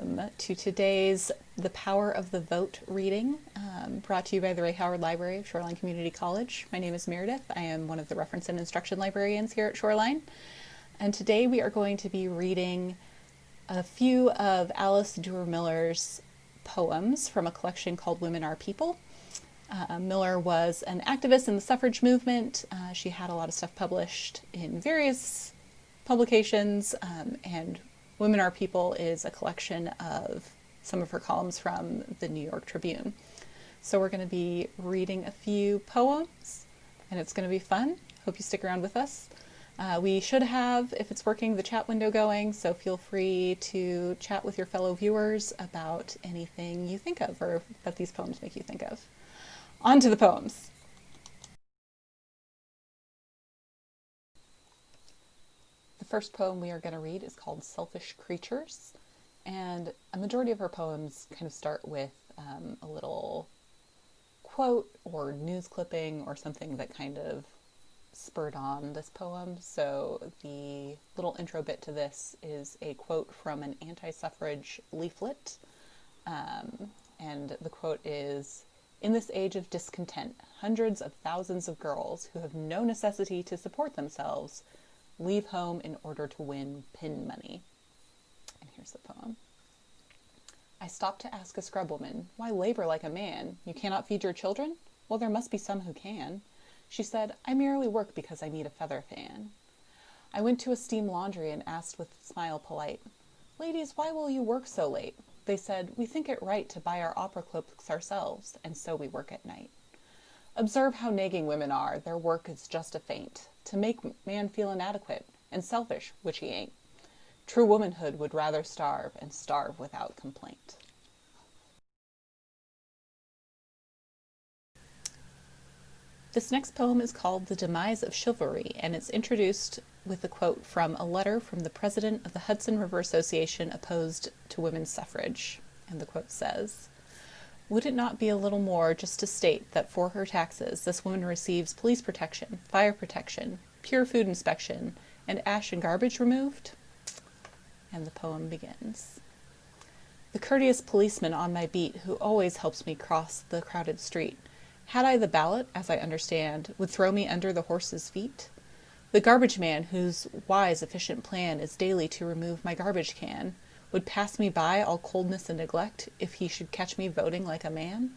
Welcome to today's The Power of the Vote reading, um, brought to you by the Ray Howard Library of Shoreline Community College. My name is Meredith. I am one of the reference and instruction librarians here at Shoreline. And today we are going to be reading a few of Alice Duer Miller's poems from a collection called Women Are People. Uh, Miller was an activist in the suffrage movement. Uh, she had a lot of stuff published in various publications, um, and Women Are People is a collection of some of her columns from the New York Tribune. So we're going to be reading a few poems, and it's going to be fun. Hope you stick around with us. Uh, we should have, if it's working, the chat window going, so feel free to chat with your fellow viewers about anything you think of or that these poems make you think of. On to the poems. First poem we are going to read is called Selfish Creatures, and a majority of her poems kind of start with um, a little quote or news clipping or something that kind of spurred on this poem. So the little intro bit to this is a quote from an anti-suffrage leaflet. Um, and the quote is, in this age of discontent, hundreds of thousands of girls who have no necessity to support themselves leave home in order to win pin money. And here's the poem. I stopped to ask a scrubwoman, why labor like a man? You cannot feed your children? Well, there must be some who can. She said, I merely work because I need a feather fan. I went to a steam laundry and asked with smile polite, Ladies, why will you work so late? They said, We think it right to buy our opera cloaks ourselves, and so we work at night. Observe how nagging women are. Their work is just a feint, to make man feel inadequate and selfish, which he ain't. True womanhood would rather starve, and starve without complaint. This next poem is called The Demise of Chivalry, and it's introduced with a quote from a letter from the president of the Hudson River Association opposed to women's suffrage. And the quote says, Would it not be a little more just to state that for her taxes this woman receives police protection, fire protection, pure food inspection, and ash and garbage removed? And the poem begins. The courteous policeman on my beat who always helps me cross the crowded street had I the ballot, as I understand, would throw me under the horse's feet? The garbage man, whose wise, efficient plan is daily to remove my garbage can, would pass me by all coldness and neglect if he should catch me voting like a man?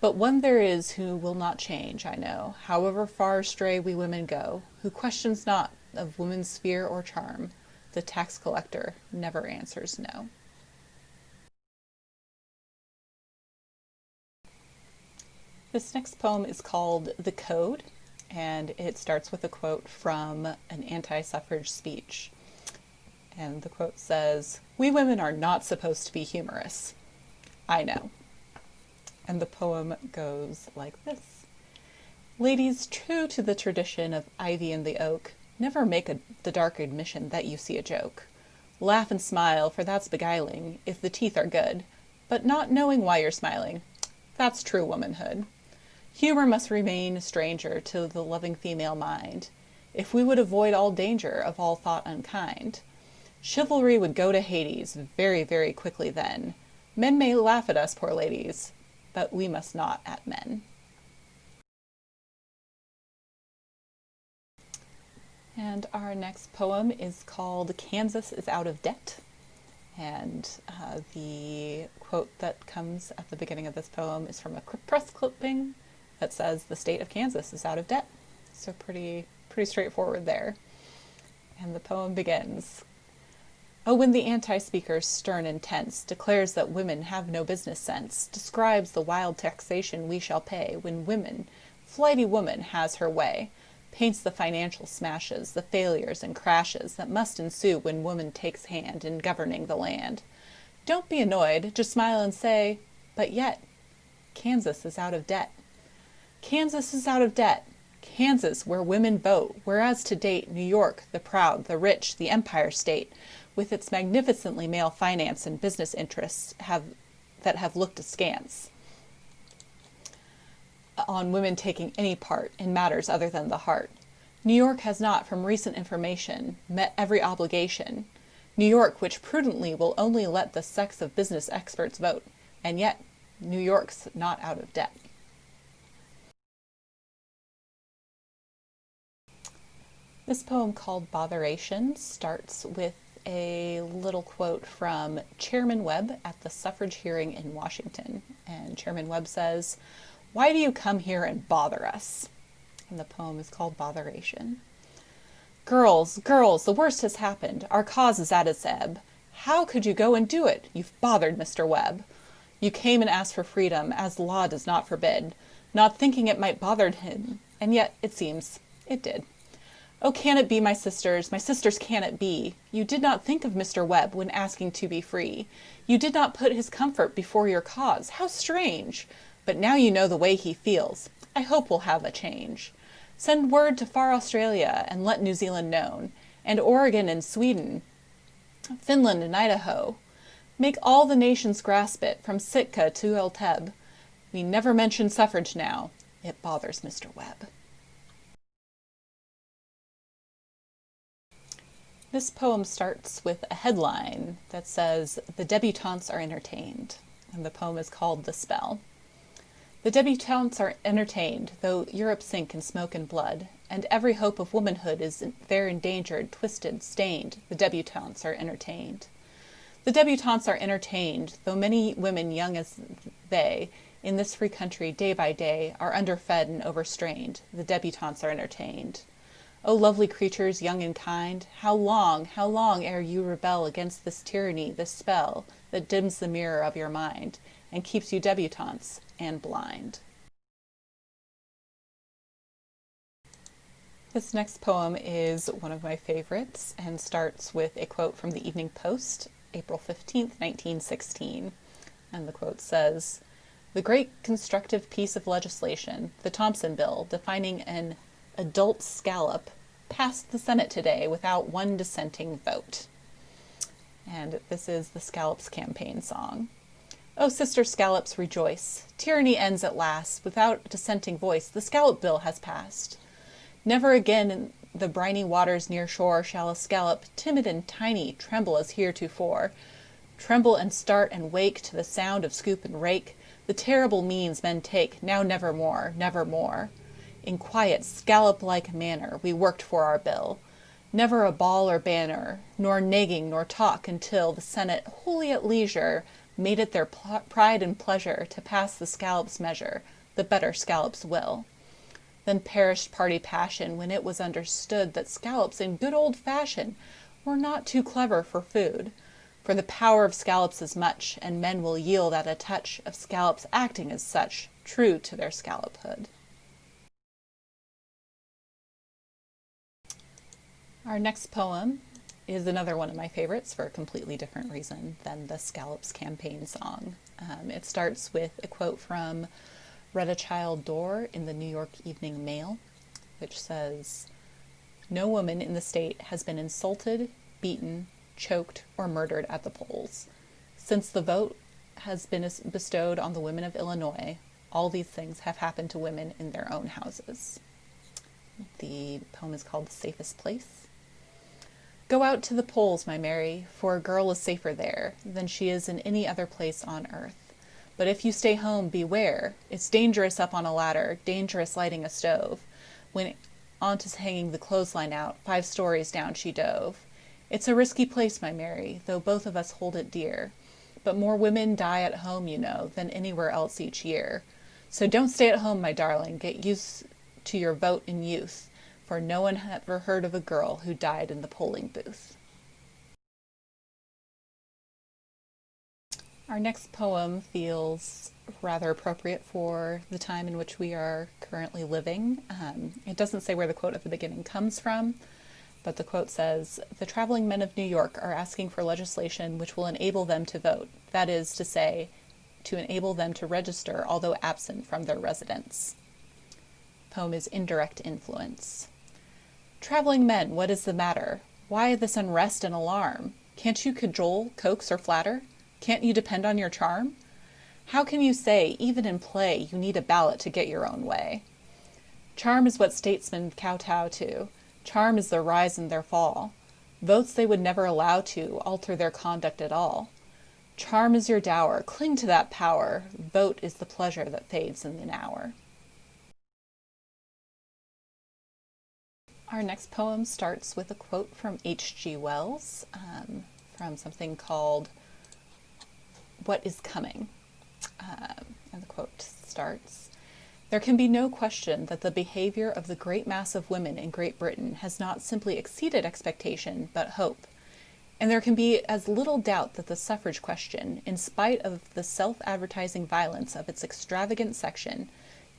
But one there is who will not change, I know, however far astray we women go, who questions not of woman's sphere or charm. The tax collector never answers no. This next poem is called The Code, and it starts with a quote from an anti-suffrage speech. And the quote says, We women are not supposed to be humorous. I know. And the poem goes like this. Ladies, true to the tradition of ivy and the oak, never make a, the dark admission that you see a joke. Laugh and smile, for that's beguiling, if the teeth are good, but not knowing why you're smiling. That's true womanhood. Humor must remain a stranger to the loving female mind, if we would avoid all danger of all thought unkind. Chivalry would go to Hades very, very quickly then. Men may laugh at us, poor ladies, but we must not at men. And our next poem is called Kansas is Out of Debt. And uh, the quote that comes at the beginning of this poem is from a press clipping that says the state of Kansas is out of debt. So pretty, pretty straightforward there. And the poem begins. Oh, when the anti-speaker, stern and tense, declares that women have no business sense, describes the wild taxation we shall pay when women, flighty woman, has her way, paints the financial smashes, the failures and crashes that must ensue when woman takes hand in governing the land. Don't be annoyed, just smile and say, but yet, Kansas is out of debt. Kansas is out of debt. Kansas, where women vote, whereas to date New York, the proud, the rich, the empire state, with its magnificently male finance and business interests have, that have looked askance on women taking any part in matters other than the heart. New York has not, from recent information, met every obligation. New York, which prudently will only let the sex of business experts vote, and yet New York's not out of debt. This poem called Botheration starts with a little quote from Chairman Webb at the suffrage hearing in Washington. And Chairman Webb says, Why do you come here and bother us? And the poem is called Botheration. Girls, girls, the worst has happened. Our cause is at its ebb. How could you go and do it? You've bothered Mr. Webb. You came and asked for freedom, as law does not forbid, not thinking it might bother him, and yet, it seems, it did. Oh, can it be, my sisters, my sisters, can it be? You did not think of Mr. Webb when asking to be free. You did not put his comfort before your cause. How strange! But now you know the way he feels. I hope we'll have a change. Send word to far Australia and let New Zealand known, and Oregon and Sweden, Finland and Idaho. Make all the nations grasp it, from Sitka to El Teb. We never mention suffrage now. It bothers Mr. Webb. This poem starts with a headline that says, The debutantes are entertained, and the poem is called The Spell. The debutantes are entertained, though Europe sink in smoke and blood, and every hope of womanhood is there endangered, twisted, stained. The debutantes are entertained. The debutantes are entertained, though many women young as they, in this free country, day by day, are underfed and overstrained. The debutantes are entertained. O lovely creatures, young and kind, how long, how long ere you rebel against this tyranny, this spell, that dims the mirror of your mind, and keeps you debutantes, and blind. This next poem is one of my favorites and starts with a quote from the Evening Post, April 15, 1916. And the quote says, The great constructive piece of legislation, the Thompson Bill, defining an adult scallop, passed the Senate today without one dissenting vote. And this is the Scallops campaign song. Oh, sister scallops, rejoice. Tyranny ends at last. Without a dissenting voice, the scallop bill has passed. Never again in the briny waters near shore shall a scallop, timid and tiny, tremble as heretofore. Tremble and start and wake to the sound of scoop and rake, the terrible means men take, now nevermore, nevermore. In quiet, scallop-like manner we worked for our bill. Never a ball or banner, nor nagging nor talk until the Senate, wholly at leisure, made it their pride and pleasure to pass the scallop's measure, the better scallop's will. Then perished party passion when it was understood that scallops in good old fashion were not too clever for food. For the power of scallops is much, and men will yield at a touch of scallops acting as such, true to their scallophood. Our next poem is another one of my favorites for a completely different reason than the Scallops campaign song. Um, it starts with a quote from Rheta Childe Dorr in the New York Evening Mail, which says, No woman in the state has been insulted, beaten, choked, or murdered at the polls. Since the vote has been bestowed on the women of Illinois, all these things have happened to women in their own houses. The poem is called The Safest Place. Go out to the polls, my Mary, for a girl is safer there than she is in any other place on earth. But if you stay home, beware. It's dangerous up on a ladder, dangerous lighting a stove. When Aunt is hanging the clothesline out, five stories down she dove. It's a risky place, my Mary, though both of us hold it dear. But more women die at home, you know, than anywhere else each year. So don't stay at home, my darling. Get used to your vote in youth for no one had ever heard of a girl who died in the polling booth. Our next poem feels rather appropriate for the time in which we are currently living. Um, it doesn't say where the quote at the beginning comes from, but the quote says The traveling men of New York are asking for legislation which will enable them to vote, that is to say, to enable them to register although absent from their residence. Poem is Indirect Influence. Traveling men, what is the matter? Why this unrest and alarm? Can't you cajole, coax, or flatter? Can't you depend on your charm? How can you say, even in play, you need a ballot to get your own way? Charm is what statesmen kowtow to. Charm is their rise and their fall. Votes they would never allow to alter their conduct at all. Charm is your dower, cling to that power. Vote is the pleasure that fades in an hour. Our next poem starts with a quote from H.G. Wells um, from something called What is Coming. Um, and the quote starts There can be no question that the behavior of the great mass of women in Great Britain has not simply exceeded expectation, but hope. And there can be as little doubt that the suffrage question, in spite of the self advertising violence of its extravagant section,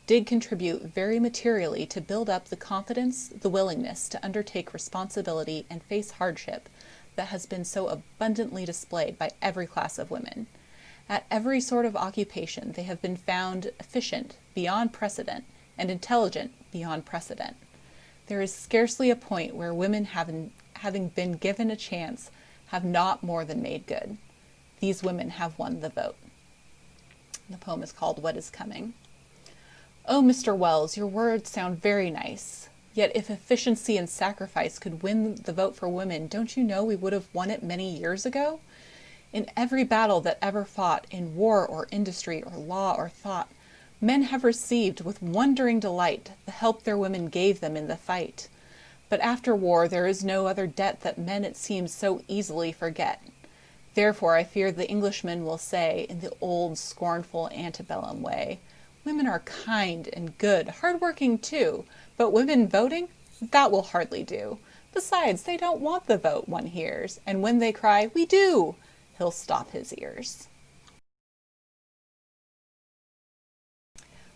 did contribute very materially to build up the confidence, the willingness to undertake responsibility and face hardship that has been so abundantly displayed by every class of women. At every sort of occupation, they have been found efficient beyond precedent and intelligent beyond precedent. There is scarcely a point where women, having, having been given a chance, have not more than made good. These women have won the vote. The poem is called What is Coming. Oh, Mr. Wells, your words sound very nice. Yet if efficiency and sacrifice could win the vote for women, don't you know we would have won it many years ago? In every battle that ever fought, in war or industry or law or thought, men have received with wondering delight the help their women gave them in the fight. But after war there is no other debt that men it seems so easily forget. Therefore I fear the Englishman will say, in the old scornful antebellum way, Women are kind and good, hardworking too, but women voting? That will hardly do. Besides, they don't want the vote, one hears, and when they cry, we do, he'll stop his ears.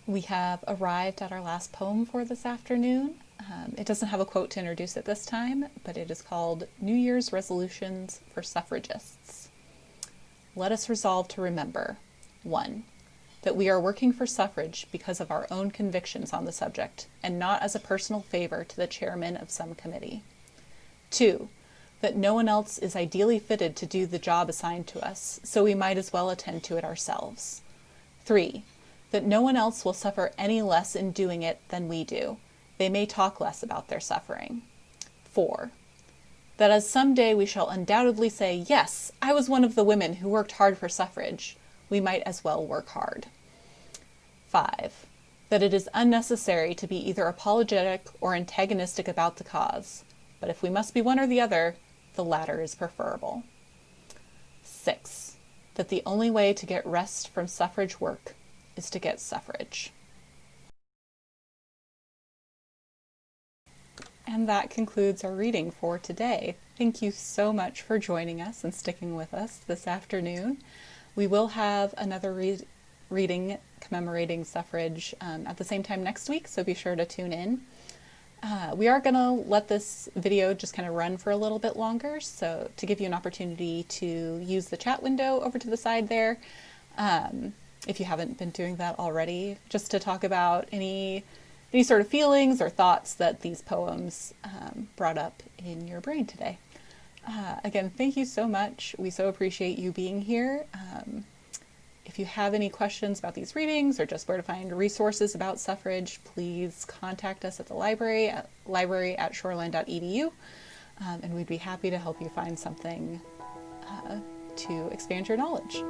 We have arrived at our last poem for this afternoon. Um, it doesn't have a quote to introduce it this time, but it is called New Year's Resolutions for Suffragists. Let us resolve to remember 1 that we are working for suffrage because of our own convictions on the subject and not as a personal favor to the chairman of some committee. Two, that no one else is ideally fitted to do the job assigned to us, so we might as well attend to it ourselves. Three, that no one else will suffer any less in doing it than we do. They may talk less about their suffering. Four, that as some day we shall undoubtedly say, yes, I was one of the women who worked hard for suffrage, we might as well work hard. 5. That it is unnecessary to be either apologetic or antagonistic about the cause, but if we must be one or the other, the latter is preferable. 6. That the only way to get rest from suffrage work is to get suffrage. And that concludes our reading for today. Thank you so much for joining us and sticking with us this afternoon. We will have another re reading commemorating suffrage um, at the same time next week, so be sure to tune in. Uh, we are going to let this video just kind of run for a little bit longer, so to give you an opportunity to use the chat window over to the side there, um, if you haven't been doing that already, just to talk about any any sort of feelings or thoughts that these poems um, brought up in your brain today. Uh, again, thank you so much. We so appreciate you being here. Um, if you have any questions about these readings or just where to find resources about suffrage, please contact us at the library at library at shoreline.edu, um, and we'd be happy to help you find something uh, to expand your knowledge.